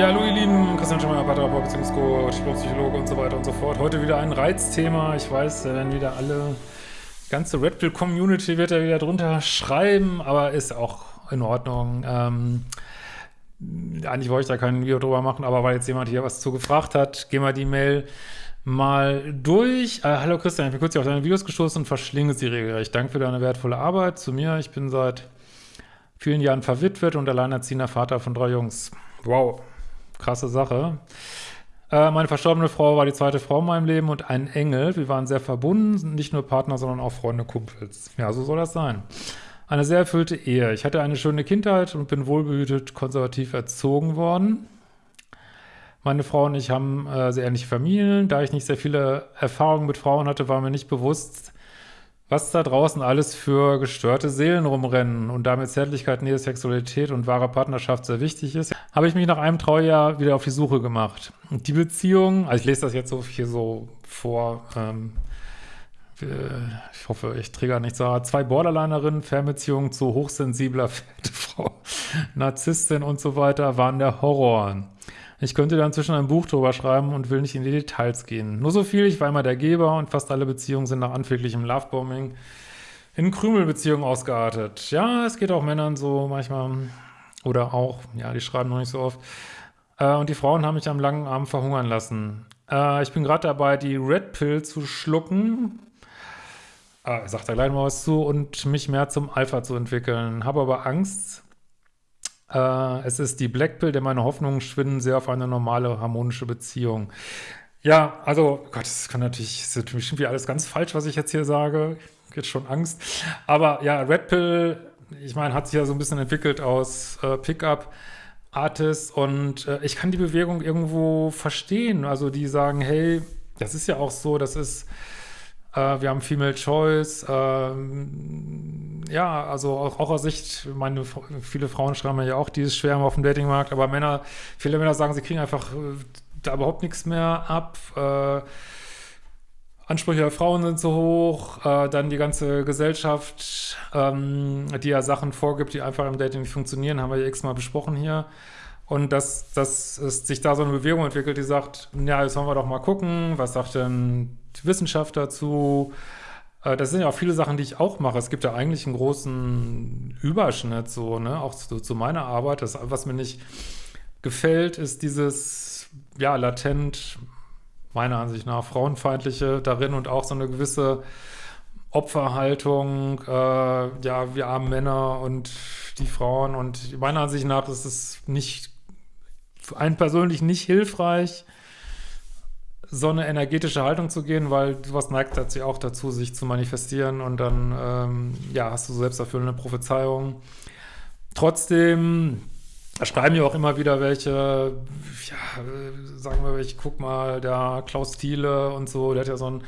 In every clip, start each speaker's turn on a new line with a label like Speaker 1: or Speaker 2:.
Speaker 1: Ja, hallo ihr Lieben, Christian Schemmer, Paartherapeut, Beziehungscoach, Psychologe und so weiter und so fort. Heute wieder ein Reizthema. Ich weiß, da werden wieder alle, die ganze Red Pill Community wird da wieder drunter schreiben, aber ist auch in Ordnung. Ähm, eigentlich wollte ich da kein Video drüber machen, aber weil jetzt jemand hier was zu gefragt hat, gehen wir die Mail mal durch. Äh, hallo Christian, ich bin kurz auf deine Videos gestoßen und verschlinge sie regelrecht. Danke für deine wertvolle Arbeit. Zu mir, ich bin seit vielen Jahren verwitwet und alleinerziehender Vater von drei Jungs. Wow, krasse Sache. Äh, meine verstorbene Frau war die zweite Frau in meinem Leben und ein Engel. Wir waren sehr verbunden, nicht nur Partner, sondern auch Freunde, Kumpels. Ja, so soll das sein. Eine sehr erfüllte Ehe. Ich hatte eine schöne Kindheit und bin wohlbehütet, konservativ erzogen worden. Meine Frau und ich haben äh, sehr ähnliche Familien. Da ich nicht sehr viele Erfahrungen mit Frauen hatte, war mir nicht bewusst, was da draußen alles für gestörte Seelen rumrennen und damit Zärtlichkeit, Nähe, Sexualität und wahre Partnerschaft sehr wichtig ist, habe ich mich nach einem Traujahr wieder auf die Suche gemacht. Und die Beziehung, also ich lese das jetzt so hier so vor, ähm, ich hoffe, ich trigger nicht so, zwei Borderlinerinnen, Fernbeziehungen zu hochsensibler Frau, Narzisstin und so weiter, waren der Horror. Ich könnte da inzwischen ein Buch drüber schreiben und will nicht in die Details gehen. Nur so viel, ich war immer der Geber und fast alle Beziehungen sind nach anfänglichem Lovebombing in Krümelbeziehungen ausgeartet. Ja, es geht auch Männern so manchmal. Oder auch, ja, die schreiben noch nicht so oft. Äh, und die Frauen haben mich am langen Arm verhungern lassen. Äh, ich bin gerade dabei, die Red Pill zu schlucken. Äh, sagt da gleich mal was zu. Und mich mehr zum Alpha zu entwickeln. Habe aber Angst, äh, es ist die Black Pill, denn meine Hoffnungen schwinden sehr auf eine normale, harmonische Beziehung. Ja, also, Gott, das kann natürlich, das ist bestimmt alles ganz falsch, was ich jetzt hier sage. Jetzt schon Angst. Aber ja, Red Pill, ich meine, hat sich ja so ein bisschen entwickelt aus äh, Pickup. Artists und äh, ich kann die Bewegung irgendwo verstehen. Also die sagen, hey, das ist ja auch so, das ist äh, wir haben Female Choice. Ähm, ja, also auch, auch aus Sicht, meine, viele Frauen schreiben ja auch, die ist schwer auf dem Datingmarkt, aber Männer, viele Männer sagen, sie kriegen einfach äh, da überhaupt nichts mehr ab. Äh, Ansprüche der Frauen sind so hoch, äh, dann die ganze Gesellschaft, ähm, die ja Sachen vorgibt, die einfach im Dating nicht funktionieren, haben wir ja x-mal besprochen hier. Und dass, dass es sich da so eine Bewegung entwickelt, die sagt, ja, jetzt wollen wir doch mal gucken, was sagt denn Wissenschaft dazu? Äh, das sind ja auch viele Sachen, die ich auch mache. Es gibt ja eigentlich einen großen Überschnitt, so, ne, auch zu, zu meiner Arbeit. Das, was mir nicht gefällt, ist dieses, ja, latent, meiner Ansicht nach, frauenfeindliche darin und auch so eine gewisse Opferhaltung, äh, ja, wir armen Männer und die Frauen und meiner Ansicht nach ist es nicht für einen persönlich nicht hilfreich, so eine energetische Haltung zu gehen, weil sowas neigt tatsächlich auch dazu, sich zu manifestieren und dann, ähm, ja, hast du selbsterfüllende Prophezeiungen. Trotzdem schreiben ja auch immer wieder welche, ja, sagen wir, ich guck mal, der Klaus Thiele und so, der hat ja so ein,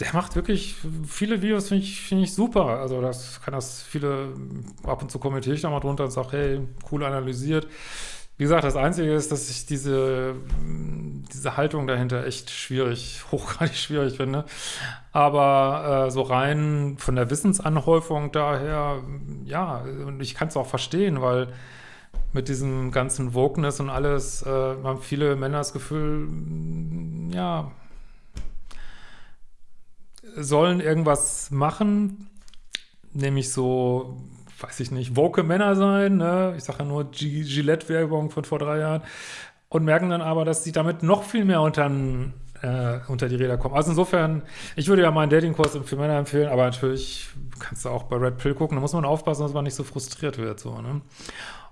Speaker 1: der macht wirklich viele Videos, finde ich, find ich super. Also das kann das viele, ab und zu kommentiere ich da mal drunter und sage, hey, cool analysiert. Wie gesagt, das Einzige ist, dass ich diese, diese Haltung dahinter echt schwierig, hochgradig schwierig finde. Aber äh, so rein von der Wissensanhäufung daher, ja, und ich kann es auch verstehen, weil mit diesem ganzen Wokeness und alles äh, haben viele Männer das Gefühl, ja, sollen irgendwas machen, nämlich so weiß ich nicht, woke Männer sein, ne? ich sage ja nur Gillette-Werbung von vor drei Jahren, und merken dann aber, dass sie damit noch viel mehr unter, äh, unter die Räder kommen. Also insofern, ich würde ja meinen Datingkurs für Männer empfehlen, aber natürlich kannst du auch bei Red Pill gucken, da muss man aufpassen, dass man nicht so frustriert wird. So, ne?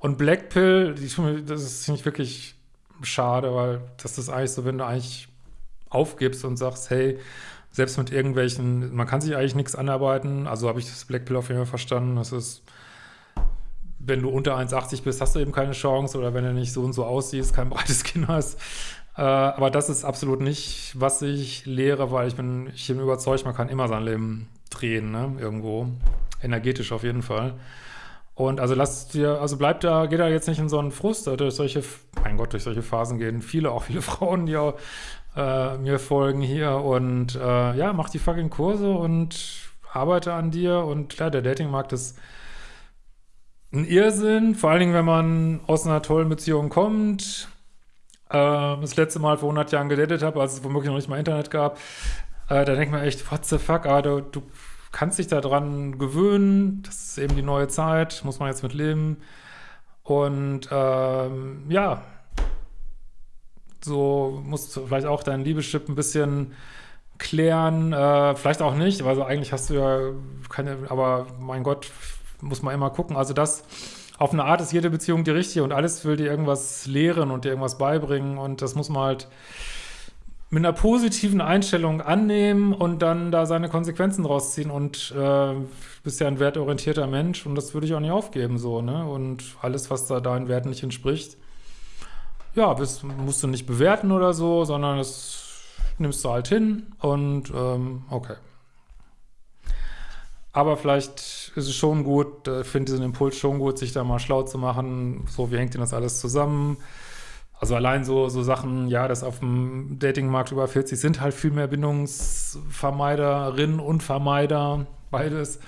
Speaker 1: Und Black Pill, die, das ist nicht wirklich schade, weil das ist eigentlich so, wenn du eigentlich aufgibst und sagst, hey, selbst mit irgendwelchen, man kann sich eigentlich nichts anarbeiten, also habe ich das Black Pill auf jeden Fall verstanden, das ist, wenn du unter 1,80 bist, hast du eben keine Chance oder wenn du nicht so und so aussiehst, kein breites Kinn hast. Äh, aber das ist absolut nicht, was ich lehre, weil ich bin, ich bin überzeugt, man kann immer sein Leben drehen, ne, irgendwo. Energetisch auf jeden Fall. Und also lasst dir, also bleibt da, geht da jetzt nicht in so einen Frust, durch solche, mein Gott, durch solche Phasen gehen viele, auch viele Frauen, die auch äh, mir folgen hier und äh, ja, mach die fucking Kurse und arbeite an dir und klar, der Datingmarkt ist ein Irrsinn, vor allen Dingen, wenn man aus einer tollen Beziehung kommt äh, das letzte Mal vor 100 Jahren gedatet habe, als es womöglich noch nicht mal Internet gab, äh, da denkt man echt, what the fuck, aber du, du kannst dich daran gewöhnen, das ist eben die neue Zeit, muss man jetzt mit leben. Und ähm, ja, so musst du vielleicht auch deinen Liebeschip ein bisschen klären, äh, vielleicht auch nicht, also eigentlich hast du ja keine, aber mein Gott, muss man immer gucken. Also das, auf eine Art ist jede Beziehung die richtige und alles will dir irgendwas lehren und dir irgendwas beibringen und das muss man halt mit einer positiven Einstellung annehmen und dann da seine Konsequenzen rausziehen und äh, bist ja ein wertorientierter Mensch und das würde ich auch nicht aufgeben so, ne? Und alles, was da deinen Werten nicht entspricht, ja, bist, musst du nicht bewerten oder so, sondern das nimmst du halt hin und ähm, okay. Aber vielleicht ist es schon gut, ich finde diesen Impuls schon gut, sich da mal schlau zu machen, so wie hängt denn das alles zusammen, also allein so, so Sachen, ja, dass auf dem Datingmarkt über 40 sind halt viel mehr Bindungsvermeiderinnen und Vermeider, beides.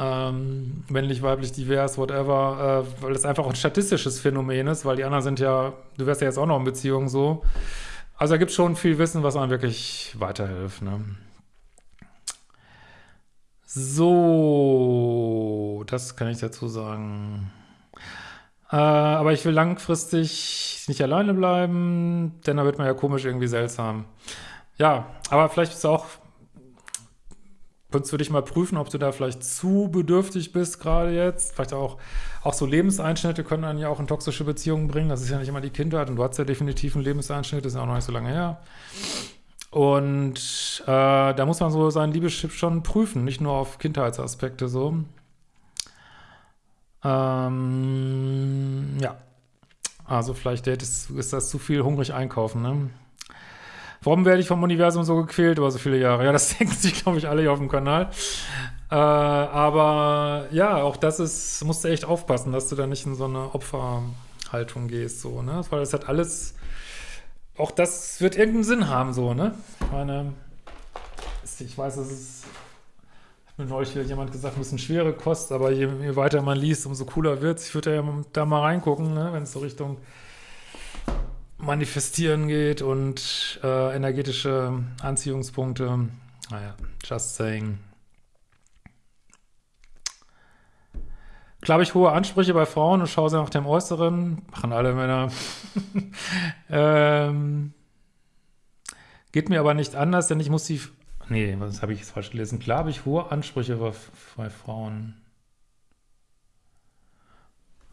Speaker 1: Ähm, männlich, weiblich, divers, whatever, äh, weil das einfach ein statistisches Phänomen ist, weil die anderen sind ja, du wärst ja jetzt auch noch in Beziehung so. Also da gibt es schon viel Wissen, was einem wirklich weiterhilft. Ne? So, das kann ich dazu sagen. Äh, aber ich will langfristig nicht alleine bleiben, denn da wird man ja komisch irgendwie seltsam. Ja, aber vielleicht ist auch, könntest du dich mal prüfen, ob du da vielleicht zu bedürftig bist gerade jetzt. Vielleicht auch, auch so Lebenseinschnitte können dann ja auch in toxische Beziehungen bringen. Das ist ja nicht immer die Kindheit und du hast ja definitiv einen Lebenseinschnitt, das ist ja auch noch nicht so lange her. Und äh, da muss man so seinen Liebeschip schon prüfen, nicht nur auf Kindheitsaspekte so. Ähm, ja. Also vielleicht ist, ist das zu viel hungrig einkaufen, ne? Warum werde ich vom Universum so gequält über so viele Jahre? Ja, das denken sich, glaube ich, alle hier auf dem Kanal. Äh, aber ja, auch das ist, musst du echt aufpassen, dass du da nicht in so eine Opferhaltung gehst, so, ne? Weil das hat alles, auch das wird irgendeinen Sinn haben, so, ne? Ich meine, ich weiß, es ist mir neulich wieder jemand gesagt, ein bisschen schwere Kost, aber je, je weiter man liest, umso cooler wird es. Ich würde ja da mal reingucken, ne, wenn es so Richtung Manifestieren geht und äh, energetische Anziehungspunkte. Naja, just saying. Klar ich hohe Ansprüche bei Frauen und schaue sie nach dem Äußeren. Machen alle Männer. ähm, geht mir aber nicht anders, denn ich muss Nee, was habe ich jetzt falsch gelesen? Klar habe ich hohe Ansprüche bei, Frauen.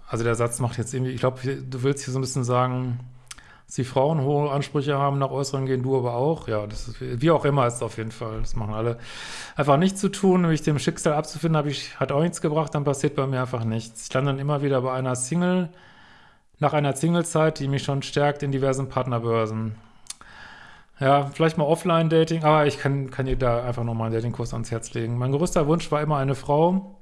Speaker 1: Also der Satz macht jetzt irgendwie, ich glaube, du willst hier so ein bisschen sagen, dass die Frauen hohe Ansprüche haben, nach Äußeren gehen, du aber auch. Ja, das ist, wie auch immer ist es auf jeden Fall. Das machen alle. Einfach nichts zu tun, nämlich dem Schicksal abzufinden, ich, hat auch nichts gebracht, dann passiert bei mir einfach nichts. Ich lande dann immer wieder bei einer Single, nach einer Singlezeit, die mich schon stärkt in diversen Partnerbörsen. Ja, vielleicht mal Offline-Dating, aber ich kann, kann dir da einfach nochmal einen Datingkurs ans Herz legen. Mein größter Wunsch war immer eine Frau,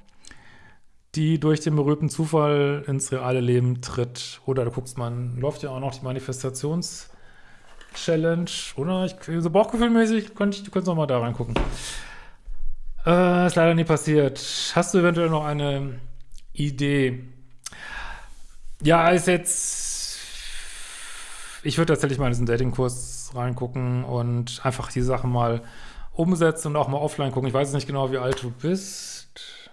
Speaker 1: die durch den berühmten Zufall ins reale Leben tritt. Oder du guckst mal, läuft ja auch noch die Manifestations-Challenge, oder? Ich, so bauchgefühlmäßig, könnte ich, du könntest noch mal da reingucken. Äh, ist leider nie passiert. Hast du eventuell noch eine Idee? Ja, ist jetzt, ich würde tatsächlich mal in diesen Datingkurs reingucken und einfach die Sachen mal umsetzen und auch mal offline gucken. Ich weiß nicht genau, wie alt du bist.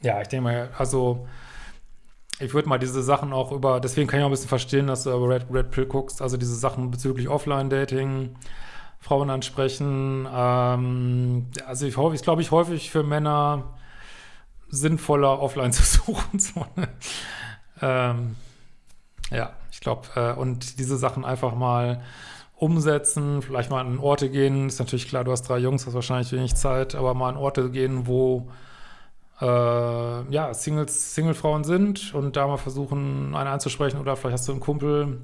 Speaker 1: Ja, ich denke mal, also ich würde mal diese Sachen auch über, deswegen kann ich auch ein bisschen verstehen, dass du über Red, Red Pill guckst, also diese Sachen bezüglich Offline-Dating, Frauen ansprechen. Ähm, also ich, ich glaube, ich häufig für Männer sinnvoller offline zu suchen. Ne? Ähm, ja glaube, äh, und diese Sachen einfach mal umsetzen, vielleicht mal an Orte gehen, ist natürlich klar, du hast drei Jungs, hast wahrscheinlich wenig Zeit, aber mal an Orte gehen, wo äh, ja, Singles, Singlefrauen sind und da mal versuchen, eine anzusprechen oder vielleicht hast du einen Kumpel,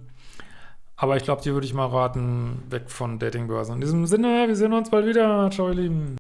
Speaker 1: aber ich glaube, dir würde ich mal raten, weg von Datingbörsen. In diesem Sinne, wir sehen uns bald wieder. Ciao, ihr Lieben.